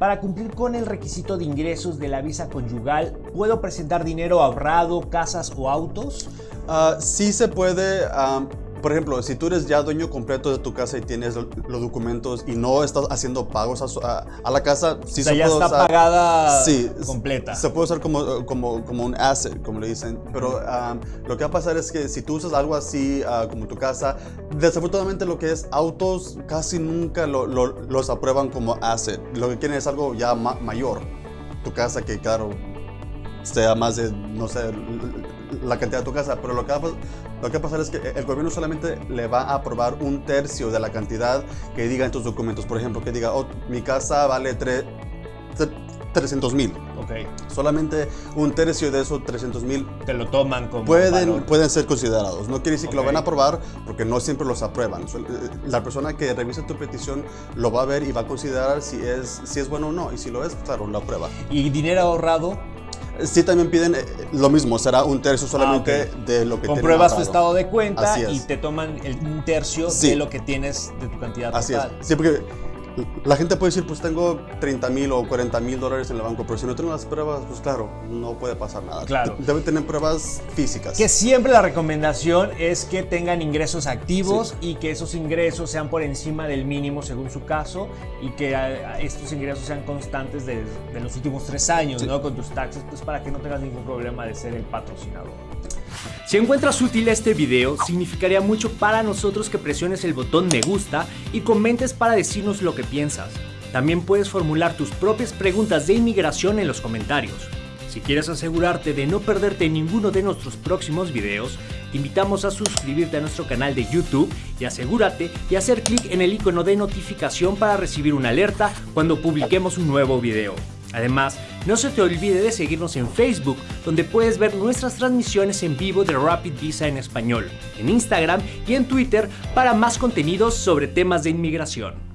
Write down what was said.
Para cumplir con el requisito de ingresos de la visa conyugal, ¿puedo presentar dinero ahorrado, casas o autos? Uh, sí se puede, um, por ejemplo, si tú eres ya dueño completo de tu casa y tienes los documentos y no estás haciendo pagos a, a, la casa, sí o sea, se ya puede está usar. pagada Sí, completa. Se puede usar como, como, como un asset, como le dicen. Pero um, lo que va a pasar es que si tú usas algo así uh, como tu casa, desafortunadamente lo que es autos casi nunca lo, lo, los aprueban como asset. Lo que quieren es algo ya ma mayor. Tu casa que, claro, sea más de, no sé, la cantidad de tu casa, pero lo que, va, lo que va a pasar es que el gobierno solamente le va a aprobar un tercio de la cantidad que diga en tus documentos. Por ejemplo, que diga, oh, mi casa vale 300 mil. Ok. Solamente un tercio de esos 300 mil Te lo toman como pueden, valor. pueden ser considerados. No quiere decir que Ok. lo van a aprobar porque no siempre los aprueban. Eh, La persona que revisa tu petición lo va a ver y va a considerar si es, si es bueno o no. Y si lo es, claro, lo aprueba. ¿Y dinero ahorrado? Sí, también piden eh, lo mismo, será un tercio solamente Ah, ok. de lo que tienen Compruebas tu estado de cuenta y te toman el, un tercio Sí. de lo que tienes de tu cantidad Así es. total. Sí, porque la gente puede decir, pues tengo 30 mil o 40 mil dólares en el banco, pero si no tienen las pruebas, pues claro, no puede pasar nada. Claro. Deben tener pruebas físicas. Que siempre la recomendación es que tengan ingresos activos y que esos ingresos sean por encima del mínimo según su caso y que estos ingresos sean constantes de, de los últimos tres años, Sí. ¿no? Con tus taxes, pues para que no tengas ningún problema de ser el patrocinador. Si encuentras útil este video, significaría mucho para nosotros que presiones el botón me gusta y comentes para decirnos lo que piensas. También puedes formular tus propias preguntas de inmigración en los comentarios. Si quieres asegurarte de no perderte ninguno de nuestros próximos videos, te invitamos a suscribirte a nuestro canal de YouTube y asegúrate de hacer clic en el icono de notificación para recibir una alerta cuando publiquemos un nuevo video. Además, no se te olvide de seguirnos en Facebook, donde puedes ver nuestras transmisiones en vivo de Rapid Visa en español, en Instagram y en Twitter para más contenidos sobre temas de inmigración.